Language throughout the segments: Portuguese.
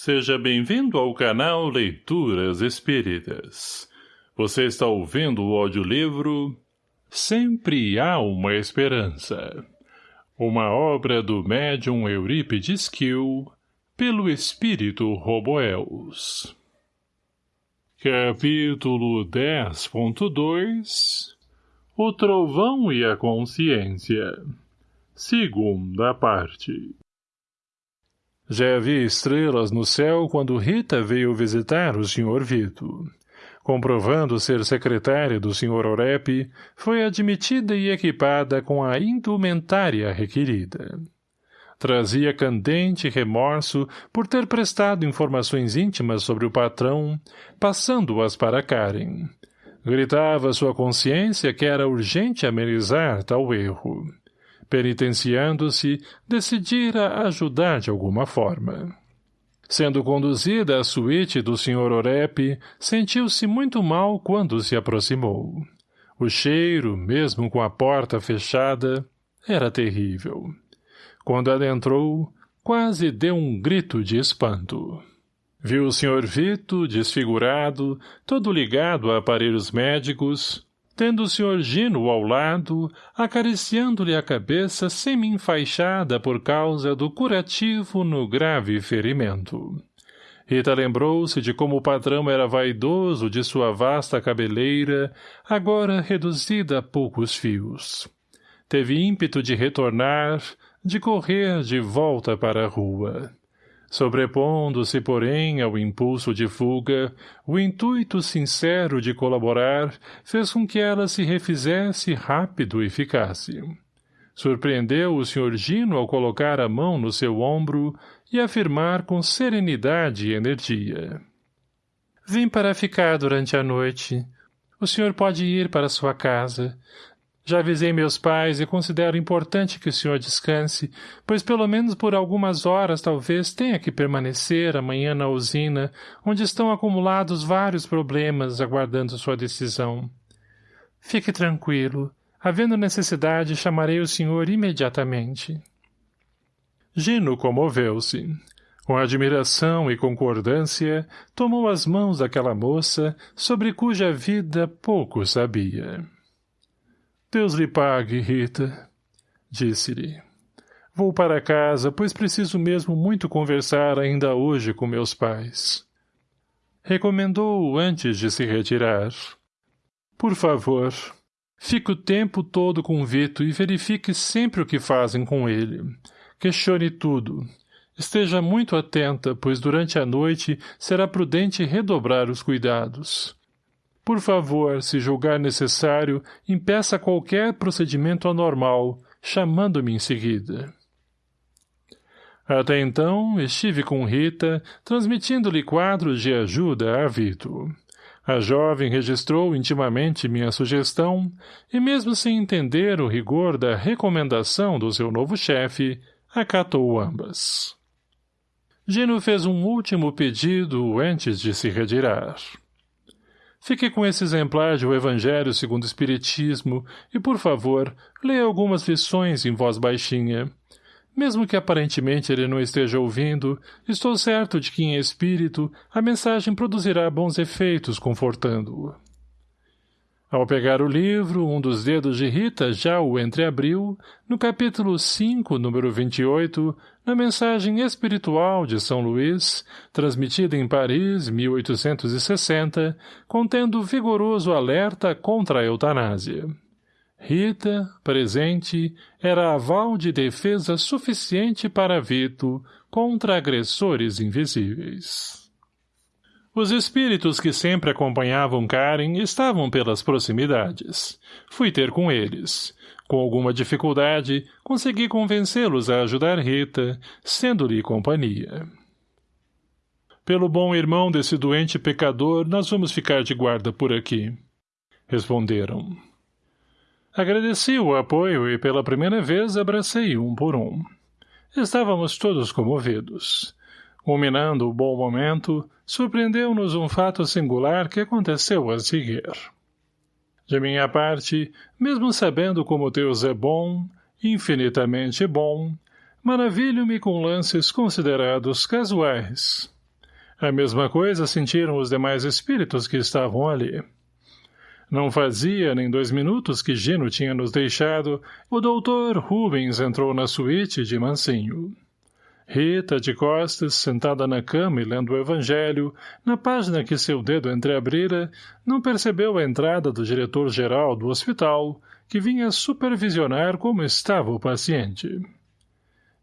Seja bem-vindo ao canal Leituras Espíritas. Você está ouvindo o audiolivro Sempre Há Uma Esperança. Uma obra do médium Eurípides Kiel, pelo espírito Roboels. Capítulo 10.2 O Trovão e a Consciência Segunda parte já havia estrelas no céu quando Rita veio visitar o Sr. Vito. Comprovando ser secretária do Sr. Orep, foi admitida e equipada com a indumentária requerida. Trazia candente remorso por ter prestado informações íntimas sobre o patrão, passando-as para Karen. Gritava sua consciência que era urgente amenizar tal erro penitenciando-se, decidira ajudar de alguma forma. Sendo conduzida à suíte do Sr. Orep, sentiu-se muito mal quando se aproximou. O cheiro, mesmo com a porta fechada, era terrível. Quando adentrou, quase deu um grito de espanto. Viu o Sr. Vito, desfigurado, todo ligado a aparelhos médicos, tendo o Sr. Gino ao lado, acariciando-lhe a cabeça semi-enfaixada por causa do curativo no grave ferimento. Rita lembrou-se de como o patrão era vaidoso de sua vasta cabeleira, agora reduzida a poucos fios. Teve ímpeto de retornar, de correr de volta para a rua. Sobrepondo-se, porém, ao impulso de fuga, o intuito sincero de colaborar fez com que ela se refizesse rápido e ficasse. Surpreendeu o Sr. Gino ao colocar a mão no seu ombro e afirmar com serenidade e energia. Vim para ficar durante a noite. O senhor pode ir para sua casa. Já avisei meus pais e considero importante que o senhor descanse, pois pelo menos por algumas horas talvez tenha que permanecer amanhã na usina, onde estão acumulados vários problemas aguardando sua decisão. Fique tranquilo. Havendo necessidade, chamarei o senhor imediatamente. Gino comoveu-se. Com admiração e concordância, tomou as mãos daquela moça, sobre cuja vida pouco sabia. Deus lhe pague, Rita, disse-lhe. Vou para casa, pois preciso mesmo muito conversar ainda hoje com meus pais. Recomendou-o antes de se retirar. Por favor, fique o tempo todo com Vito e verifique sempre o que fazem com ele. Questione tudo. Esteja muito atenta, pois durante a noite será prudente redobrar os cuidados. Por favor, se julgar necessário, impeça qualquer procedimento anormal, chamando-me em seguida. Até então, estive com Rita, transmitindo-lhe quadros de ajuda a Vito. A jovem registrou intimamente minha sugestão, e mesmo sem entender o rigor da recomendação do seu novo chefe, acatou ambas. Gino fez um último pedido antes de se retirar. Fique com esse exemplar de O Evangelho segundo o Espiritismo e, por favor, leia algumas lições em voz baixinha. Mesmo que aparentemente ele não esteja ouvindo, estou certo de que em espírito a mensagem produzirá bons efeitos confortando-o. Ao pegar o livro, um dos dedos de Rita já o entreabriu, no capítulo 5, número 28, na mensagem espiritual de São Luís, transmitida em Paris, 1860, contendo vigoroso alerta contra a eutanásia. Rita, presente, era aval de defesa suficiente para Vito contra agressores invisíveis. Os espíritos que sempre acompanhavam Karen estavam pelas proximidades. Fui ter com eles. Com alguma dificuldade, consegui convencê-los a ajudar Rita, sendo-lhe companhia. Pelo bom irmão desse doente pecador, nós vamos ficar de guarda por aqui. Responderam. Agradeci o apoio e pela primeira vez abracei um por um. Estávamos todos comovidos. Culminando o bom momento, surpreendeu-nos um fato singular que aconteceu a seguir. De minha parte, mesmo sabendo como Deus é bom, infinitamente bom, maravilho-me com lances considerados casuais. A mesma coisa sentiram os demais espíritos que estavam ali. Não fazia nem dois minutos que Gino tinha nos deixado, o doutor Rubens entrou na suíte de mansinho. Rita, de costas, sentada na cama e lendo o evangelho, na página que seu dedo entreabrira, não percebeu a entrada do diretor-geral do hospital, que vinha supervisionar como estava o paciente.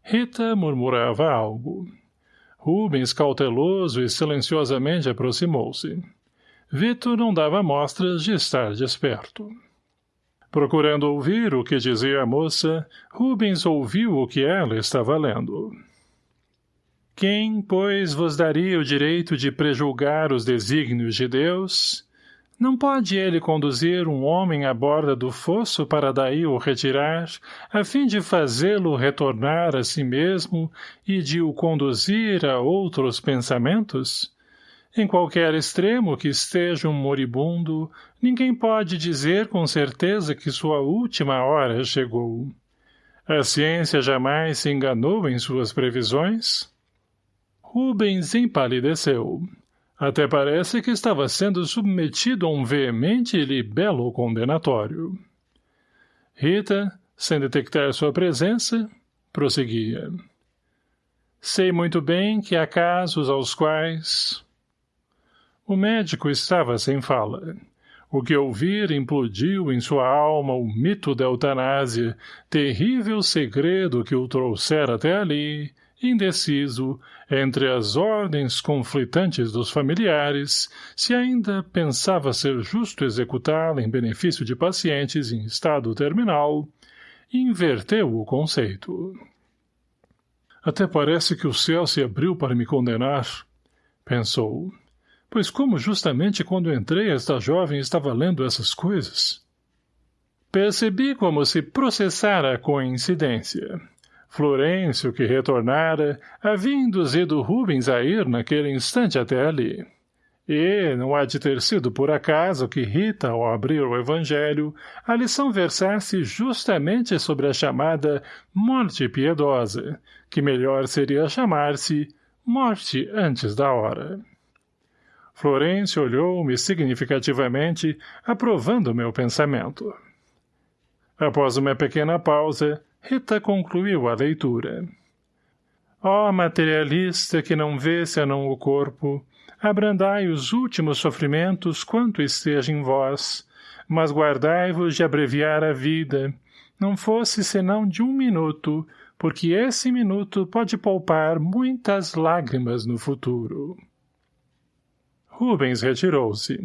Rita murmurava algo. Rubens, cauteloso e silenciosamente aproximou-se. Vito não dava mostras de estar desperto. Procurando ouvir o que dizia a moça, Rubens ouviu o que ela estava lendo. Quem, pois, vos daria o direito de prejulgar os desígnios de Deus? Não pode ele conduzir um homem à borda do fosso para daí o retirar, a fim de fazê-lo retornar a si mesmo e de o conduzir a outros pensamentos? Em qualquer extremo que esteja um moribundo, ninguém pode dizer com certeza que sua última hora chegou. A ciência jamais se enganou em suas previsões? Rubens empalideceu. Até parece que estava sendo submetido a um veemente e libelo condenatório. Rita, sem detectar sua presença, prosseguia. Sei muito bem que há casos aos quais... O médico estava sem fala. O que ouvir implodiu em sua alma o mito da eutanásia, terrível segredo que o trouxera até ali, indeciso, entre as ordens conflitantes dos familiares, se ainda pensava ser justo executá-la em benefício de pacientes em estado terminal, inverteu o conceito. Até parece que o céu se abriu para me condenar, pensou. Pois como justamente quando entrei esta jovem estava lendo essas coisas? Percebi como se processara a coincidência. Florencio, que retornara, havia induzido Rubens a ir naquele instante até ali. E, não há de ter sido por acaso que Rita, ao abrir o Evangelho, a lição versasse justamente sobre a chamada morte piedosa, que melhor seria chamar-se morte antes da hora. Florencio olhou-me significativamente, aprovando meu pensamento. Após uma pequena pausa, Rita concluiu a leitura. Ó oh, materialista que não vê senão o corpo, abrandai os últimos sofrimentos quanto esteja em vós, mas guardai-vos de abreviar a vida, não fosse senão de um minuto, porque esse minuto pode poupar muitas lágrimas no futuro. Rubens retirou-se.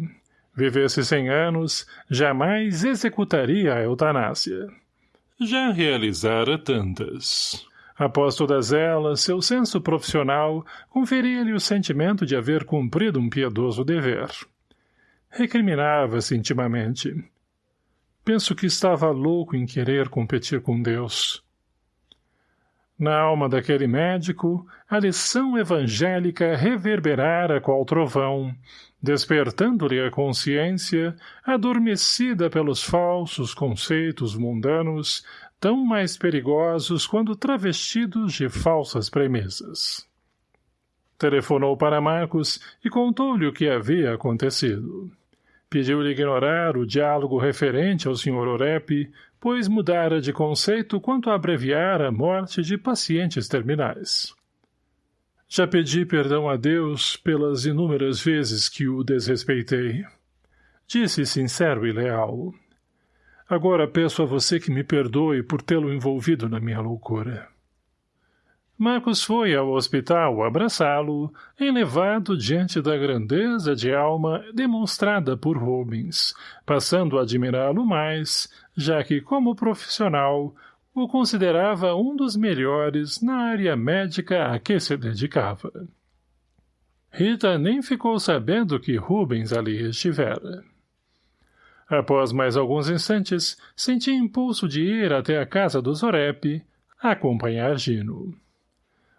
Vivesse cem anos, jamais executaria a eutanásia já realizara tantas. Após todas elas, seu senso profissional conferia-lhe o sentimento de haver cumprido um piedoso dever. Recriminava-se intimamente. Penso que estava louco em querer competir com Deus. Na alma daquele médico, a lição evangélica reverberara qual trovão, despertando-lhe a consciência, adormecida pelos falsos conceitos mundanos, tão mais perigosos quando travestidos de falsas premissas. Telefonou para Marcos e contou-lhe o que havia acontecido. Pediu-lhe ignorar o diálogo referente ao Sr. Orep, pois mudara de conceito quanto a abreviar a morte de pacientes terminais. Já pedi perdão a Deus pelas inúmeras vezes que o desrespeitei. Disse sincero e leal. Agora peço a você que me perdoe por tê-lo envolvido na minha loucura. Marcos foi ao hospital abraçá-lo, elevado diante da grandeza de alma demonstrada por Rubens, passando a admirá-lo mais, já que, como profissional, o considerava um dos melhores na área médica a que se dedicava. Rita nem ficou sabendo que Rubens ali estivera. Após mais alguns instantes, senti impulso de ir até a casa do Zorep, acompanhar Gino.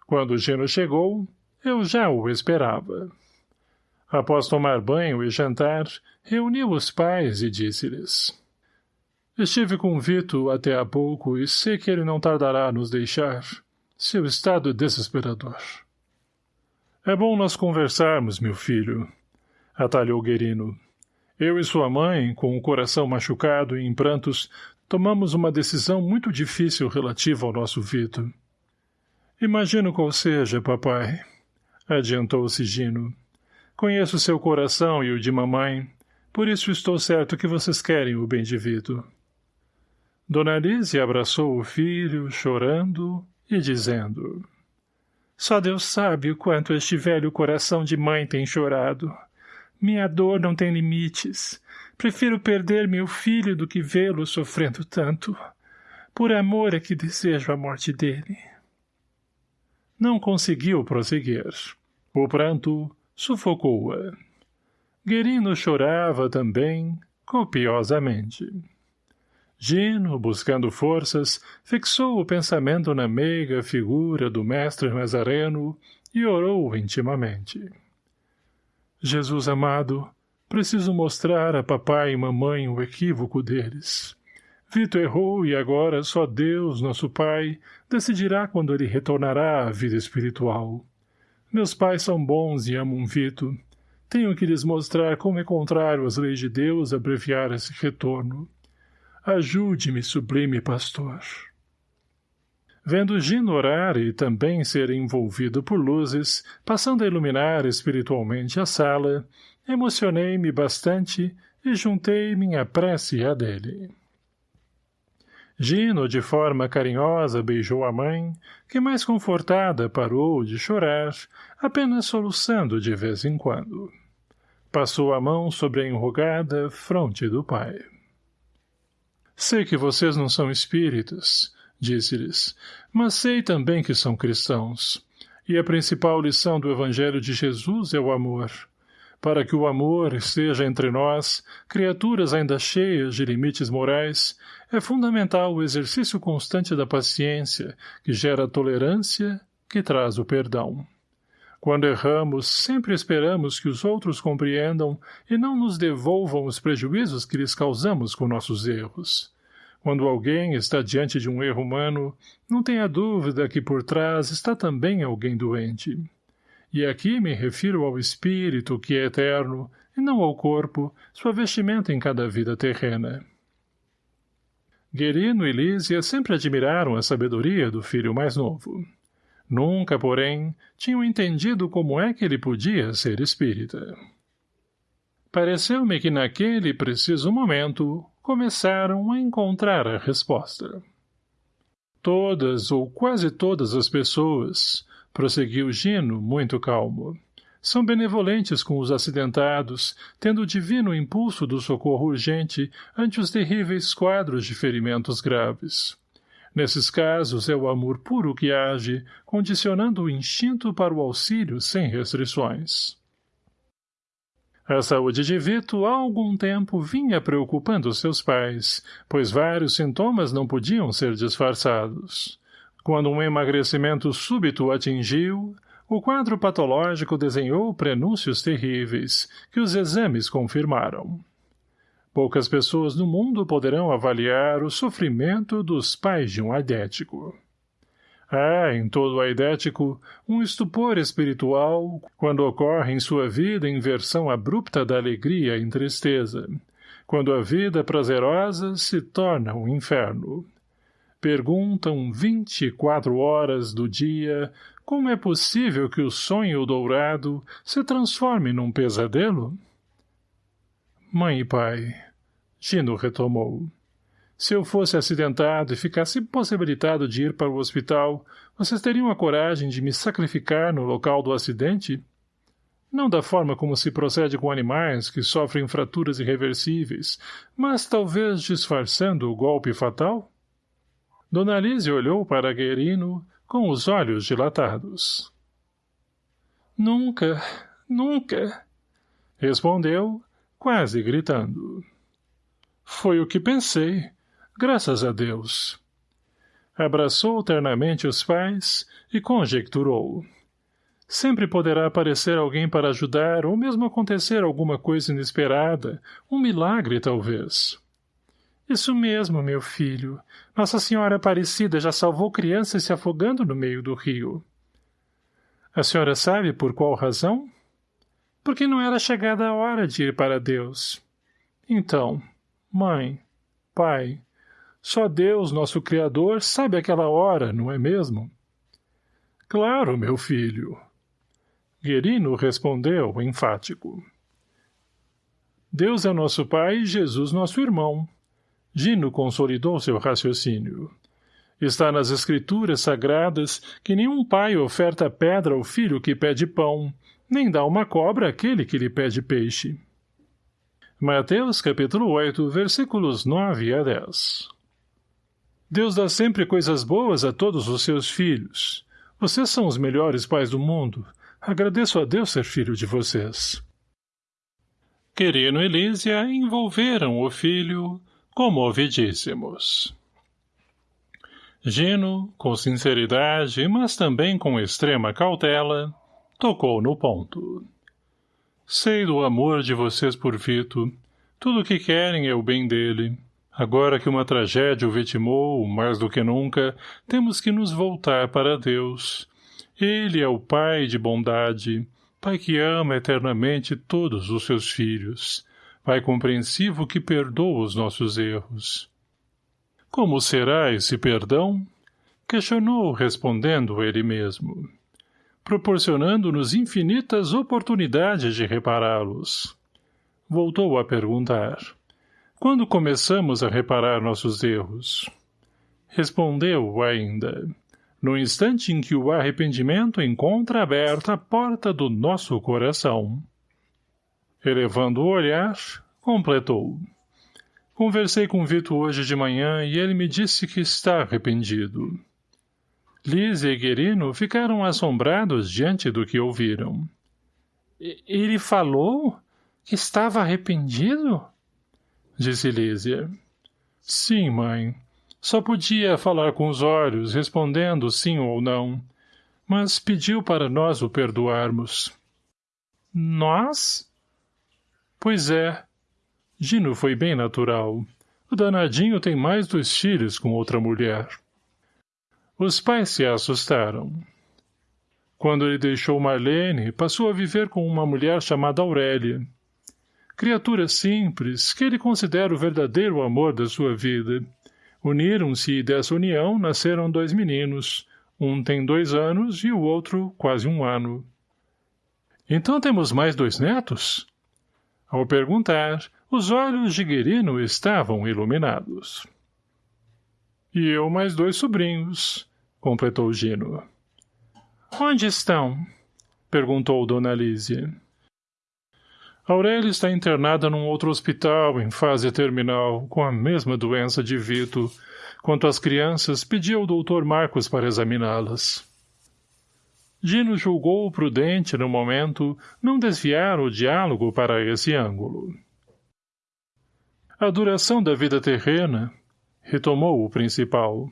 Quando Gino chegou, eu já o esperava. Após tomar banho e jantar, reuniu os pais e disse-lhes... Estive com Vito até há pouco e sei que ele não tardará a nos deixar. Seu estado é desesperador. É bom nós conversarmos, meu filho, atalhou Guerino. Eu e sua mãe, com o coração machucado e em prantos, tomamos uma decisão muito difícil relativa ao nosso Vito. Imagino qual seja, papai, adiantou-se Gino. Conheço seu coração e o de mamãe, por isso estou certo que vocês querem o bem de Vito. Dona Lise abraçou o filho, chorando e dizendo... Só Deus sabe o quanto este velho coração de mãe tem chorado. Minha dor não tem limites. Prefiro perder meu filho do que vê-lo sofrendo tanto. Por amor é que desejo a morte dele. Não conseguiu prosseguir. O pranto sufocou-a. Guerino chorava também, copiosamente. Gino, buscando forças, fixou o pensamento na meiga figura do mestre Nazareno e orou intimamente. Jesus amado, preciso mostrar a papai e mamãe o equívoco deles. Vito errou e agora só Deus, nosso Pai, decidirá quando ele retornará à vida espiritual. Meus pais são bons e amam Vito. Tenho que lhes mostrar como é contrário às leis de Deus abreviar esse retorno. Ajude-me, sublime pastor. Vendo Gino orar e também ser envolvido por luzes, passando a iluminar espiritualmente a sala, emocionei-me bastante e juntei minha prece à dele. Gino, de forma carinhosa, beijou a mãe, que mais confortada parou de chorar, apenas soluçando de vez em quando. Passou a mão sobre a enrugada fronte do pai. Sei que vocês não são espíritas, disse-lhes, mas sei também que são cristãos. E a principal lição do Evangelho de Jesus é o amor. Para que o amor esteja entre nós, criaturas ainda cheias de limites morais, é fundamental o exercício constante da paciência, que gera tolerância, que traz o perdão. Quando erramos, sempre esperamos que os outros compreendam e não nos devolvam os prejuízos que lhes causamos com nossos erros. Quando alguém está diante de um erro humano, não tenha dúvida que por trás está também alguém doente. E aqui me refiro ao espírito que é eterno, e não ao corpo, sua vestimenta em cada vida terrena. Guerino e Lísia sempre admiraram a sabedoria do filho mais novo. Nunca, porém, tinham entendido como é que ele podia ser espírita. Pareceu-me que naquele preciso momento começaram a encontrar a resposta. Todas ou quase todas as pessoas, prosseguiu Gino, muito calmo, são benevolentes com os acidentados, tendo o divino impulso do socorro urgente ante os terríveis quadros de ferimentos graves. Nesses casos é o amor puro que age, condicionando o instinto para o auxílio sem restrições. A saúde de Vito há algum tempo vinha preocupando seus pais, pois vários sintomas não podiam ser disfarçados. Quando um emagrecimento súbito atingiu, o quadro patológico desenhou prenúncios terríveis, que os exames confirmaram. Poucas pessoas no mundo poderão avaliar o sofrimento dos pais de um aidético. Há, em todo aidético, um estupor espiritual quando ocorre em sua vida inversão abrupta da alegria em tristeza, quando a vida prazerosa se torna um inferno. Perguntam vinte e quatro horas do dia como é possível que o sonho dourado se transforme num pesadelo? Mãe e pai, Gino retomou. Se eu fosse acidentado e ficasse impossibilitado de ir para o hospital, vocês teriam a coragem de me sacrificar no local do acidente? Não da forma como se procede com animais que sofrem fraturas irreversíveis, mas talvez disfarçando o golpe fatal? Dona Lise olhou para Guerino com os olhos dilatados. Nunca, nunca, respondeu, quase gritando. Foi o que pensei, graças a Deus. Abraçou ternamente os pais e conjecturou. Sempre poderá aparecer alguém para ajudar ou mesmo acontecer alguma coisa inesperada, um milagre talvez. Isso mesmo, meu filho. Nossa Senhora Aparecida já salvou crianças se afogando no meio do rio. A senhora sabe por qual razão? Porque não era chegada a hora de ir para Deus. Então, mãe, pai, só Deus, nosso Criador, sabe aquela hora, não é mesmo? Claro, meu filho. Guerino respondeu, enfático. Deus é nosso pai e Jesus nosso irmão. Gino consolidou seu raciocínio. Está nas escrituras sagradas que nenhum pai oferta pedra ao filho que pede pão, nem dá uma cobra àquele que lhe pede peixe. Mateus capítulo 8, versículos 9 a 10 Deus dá sempre coisas boas a todos os seus filhos. Vocês são os melhores pais do mundo. Agradeço a Deus ser filho de vocês. Querino e Lísia envolveram o filho, comovidíssimos. Gino, com sinceridade, mas também com extrema cautela, tocou no ponto. Sei do amor de vocês por Vito. Tudo o que querem é o bem dele. Agora que uma tragédia o vitimou, mais do que nunca, temos que nos voltar para Deus. Ele é o Pai de bondade, Pai que ama eternamente todos os seus filhos, Pai compreensivo que perdoa os nossos erros. Como será esse perdão? Questionou respondendo ele mesmo, proporcionando-nos infinitas oportunidades de repará-los. Voltou a perguntar. Quando começamos a reparar nossos erros? Respondeu ainda no instante em que o arrependimento encontra aberta a porta do nosso coração. Elevando o olhar, completou. Conversei com Vito hoje de manhã e ele me disse que está arrependido. Liz e Guerino ficaram assombrados diante do que ouviram. — Ele falou que estava arrependido? Disse Lísia. — Sim, mãe. Só podia falar com os olhos, respondendo sim ou não. Mas pediu para nós o perdoarmos. Nós? Pois é. Gino foi bem natural. O danadinho tem mais dois filhos com outra mulher. Os pais se assustaram. Quando ele deixou Marlene, passou a viver com uma mulher chamada Aurélia. Criatura simples, que ele considera o verdadeiro amor da sua vida, Uniram-se e dessa união nasceram dois meninos. Um tem dois anos e o outro quase um ano. Então temos mais dois netos? Ao perguntar, os olhos de Guerino estavam iluminados. E eu mais dois sobrinhos, completou Gino. Onde estão? perguntou Dona Lísia. Aurélia está internada num outro hospital, em fase terminal, com a mesma doença de Vito. Quanto às crianças, pedi ao doutor Marcos para examiná-las. Gino julgou prudente, no momento, não desviar o diálogo para esse ângulo. A duração da vida terrena, retomou o principal,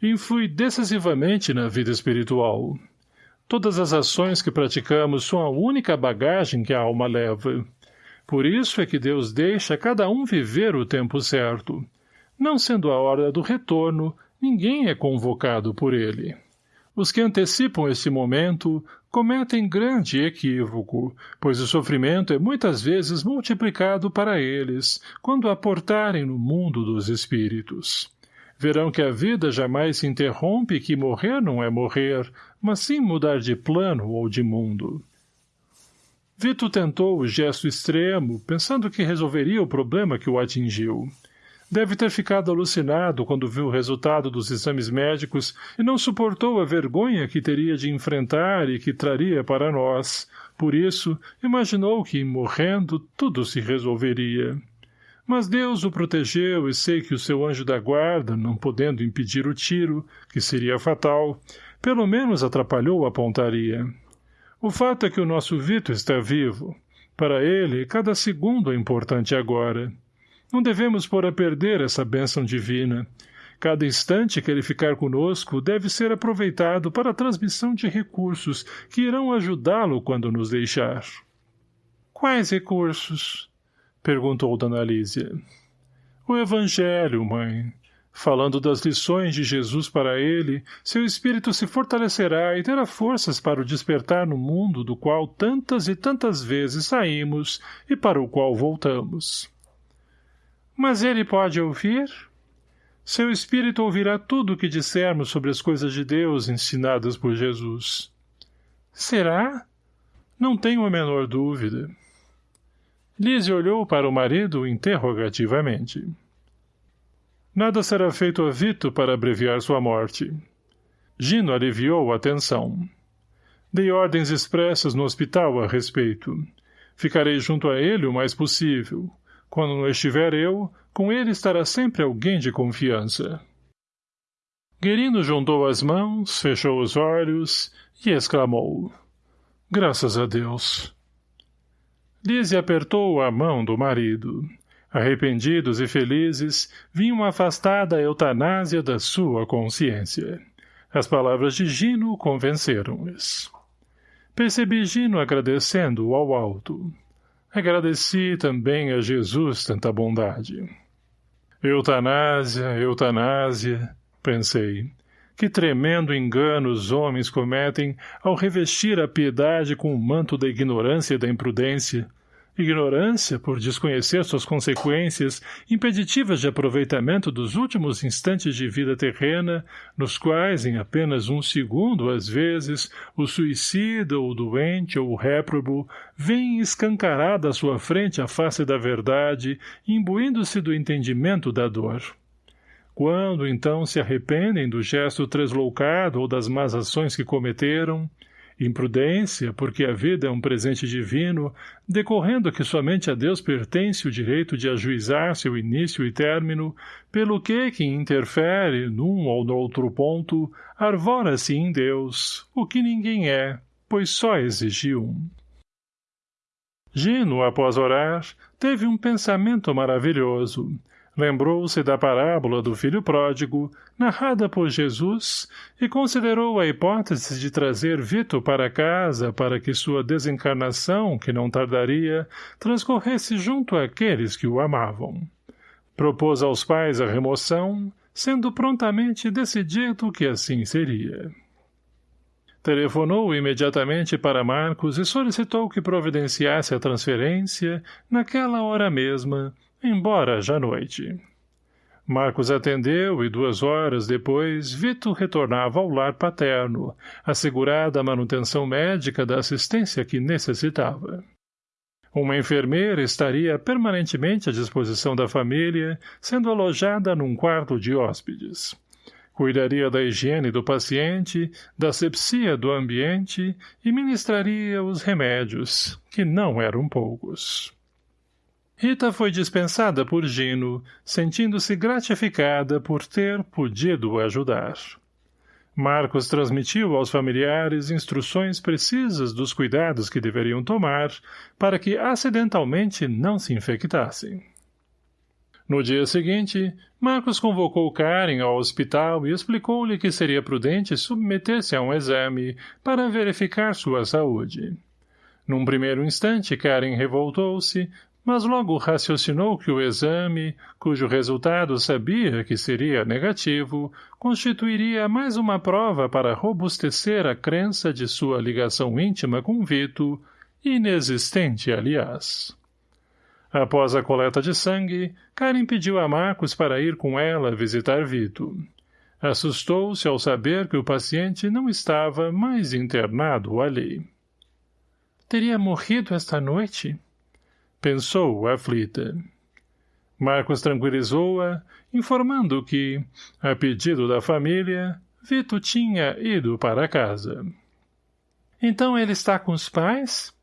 influi decisivamente na vida espiritual. Todas as ações que praticamos são a única bagagem que a alma leva. Por isso é que Deus deixa cada um viver o tempo certo. Não sendo a hora do retorno, ninguém é convocado por ele. Os que antecipam esse momento cometem grande equívoco, pois o sofrimento é muitas vezes multiplicado para eles, quando aportarem no mundo dos espíritos. Verão que a vida jamais se interrompe e que morrer não é morrer, mas sim mudar de plano ou de mundo. Vito tentou o gesto extremo, pensando que resolveria o problema que o atingiu. Deve ter ficado alucinado quando viu o resultado dos exames médicos e não suportou a vergonha que teria de enfrentar e que traria para nós. Por isso, imaginou que, morrendo, tudo se resolveria. Mas Deus o protegeu e sei que o seu anjo da guarda, não podendo impedir o tiro, que seria fatal, pelo menos atrapalhou a pontaria. O fato é que o nosso Vito está vivo. Para ele, cada segundo é importante agora. Não devemos pôr a perder essa bênção divina. Cada instante que ele ficar conosco deve ser aproveitado para a transmissão de recursos que irão ajudá-lo quando nos deixar. Quais recursos? perguntou Dona Lísia. O Evangelho, mãe. Falando das lições de Jesus para ele, seu espírito se fortalecerá e terá forças para o despertar no mundo do qual tantas e tantas vezes saímos e para o qual voltamos. Mas ele pode ouvir? Seu espírito ouvirá tudo o que dissermos sobre as coisas de Deus ensinadas por Jesus. Será? Não tenho a menor dúvida. Lise olhou para o marido interrogativamente. Nada será feito a Vito para abreviar sua morte. Gino aliviou a tensão. Dei ordens expressas no hospital a respeito. Ficarei junto a ele o mais possível. Quando não estiver eu, com ele estará sempre alguém de confiança. Guerino juntou as mãos, fechou os olhos e exclamou. Graças a Deus. Lise apertou a mão do marido. Arrependidos e felizes, vinham afastar da eutanásia da sua consciência. As palavras de Gino convenceram-lhes. Percebi Gino agradecendo ao alto. Agradeci também a Jesus tanta bondade. Eutanásia, eutanásia, pensei. Que tremendo engano os homens cometem ao revestir a piedade com o manto da ignorância e da imprudência, Ignorância, por desconhecer suas consequências, impeditivas de aproveitamento dos últimos instantes de vida terrena, nos quais, em apenas um segundo, às vezes, o suicida, ou o doente, ou o réprobo, vem escancarada à sua frente a face da verdade, imbuindo-se do entendimento da dor. Quando, então, se arrependem do gesto tresloucado ou das más ações que cometeram, Imprudência, porque a vida é um presente divino, decorrendo que somente a Deus pertence o direito de ajuizar seu início e término, pelo que quem interfere num ou no outro ponto, arvora-se em Deus, o que ninguém é, pois só exige um. Gino, após orar, teve um pensamento maravilhoso, Lembrou-se da parábola do filho pródigo, narrada por Jesus, e considerou a hipótese de trazer Vito para casa para que sua desencarnação, que não tardaria, transcorresse junto àqueles que o amavam. Propôs aos pais a remoção, sendo prontamente decidido que assim seria. Telefonou imediatamente para Marcos e solicitou que providenciasse a transferência, naquela hora mesma, embora já noite. Marcos atendeu e duas horas depois Vito retornava ao lar paterno, assegurada a manutenção médica da assistência que necessitava. Uma enfermeira estaria permanentemente à disposição da família, sendo alojada num quarto de hóspedes. Cuidaria da higiene do paciente, da sepsia do ambiente e ministraria os remédios, que não eram poucos. Rita foi dispensada por Gino, sentindo-se gratificada por ter podido ajudar. Marcos transmitiu aos familiares instruções precisas dos cuidados que deveriam tomar para que acidentalmente não se infectassem. No dia seguinte, Marcos convocou Karen ao hospital e explicou-lhe que seria prudente submeter-se a um exame para verificar sua saúde. Num primeiro instante, Karen revoltou-se, mas logo raciocinou que o exame, cujo resultado sabia que seria negativo, constituiria mais uma prova para robustecer a crença de sua ligação íntima com Vito, inexistente, aliás. Após a coleta de sangue, Karen pediu a Marcos para ir com ela visitar Vito. Assustou-se ao saber que o paciente não estava mais internado ali. Teria morrido esta noite? Pensou, aflita. Marcos tranquilizou-a, informando que, a pedido da família, Vito tinha ido para casa. Então ele está com os pais?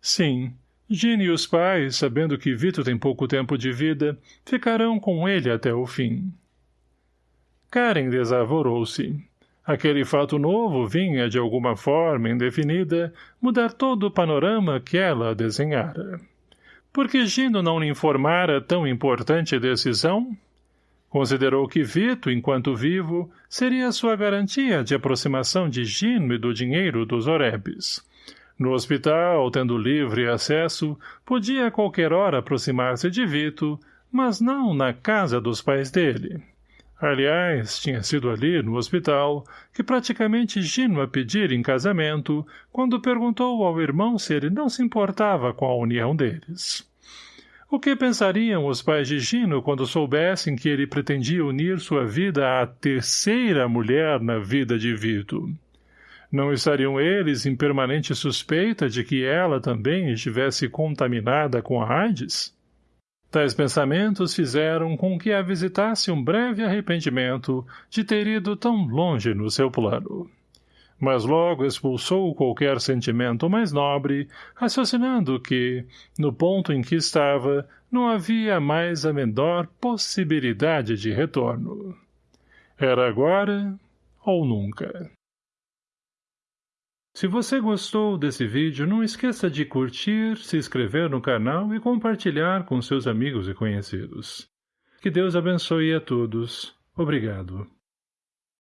Sim. Gine e os pais, sabendo que Vito tem pouco tempo de vida, ficarão com ele até o fim. Karen desavorou-se. Aquele fato novo vinha, de alguma forma indefinida, mudar todo o panorama que ela desenhara. Por que Gino não lhe informara tão importante decisão? Considerou que Vito, enquanto vivo, seria sua garantia de aproximação de Gino e do dinheiro dos Orebes. No hospital, tendo livre acesso, podia a qualquer hora aproximar-se de Vito, mas não na casa dos pais dele. Aliás, tinha sido ali, no hospital, que praticamente Gino a pedir em casamento, quando perguntou ao irmão se ele não se importava com a união deles. O que pensariam os pais de Gino quando soubessem que ele pretendia unir sua vida à terceira mulher na vida de Vito? Não estariam eles em permanente suspeita de que ela também estivesse contaminada com a AIDS? Tais pensamentos fizeram com que a visitasse um breve arrependimento de ter ido tão longe no seu plano. Mas logo expulsou qualquer sentimento mais nobre, raciocinando que, no ponto em que estava, não havia mais a menor possibilidade de retorno. Era agora ou nunca. Se você gostou desse vídeo, não esqueça de curtir, se inscrever no canal e compartilhar com seus amigos e conhecidos. Que Deus abençoe a todos. Obrigado.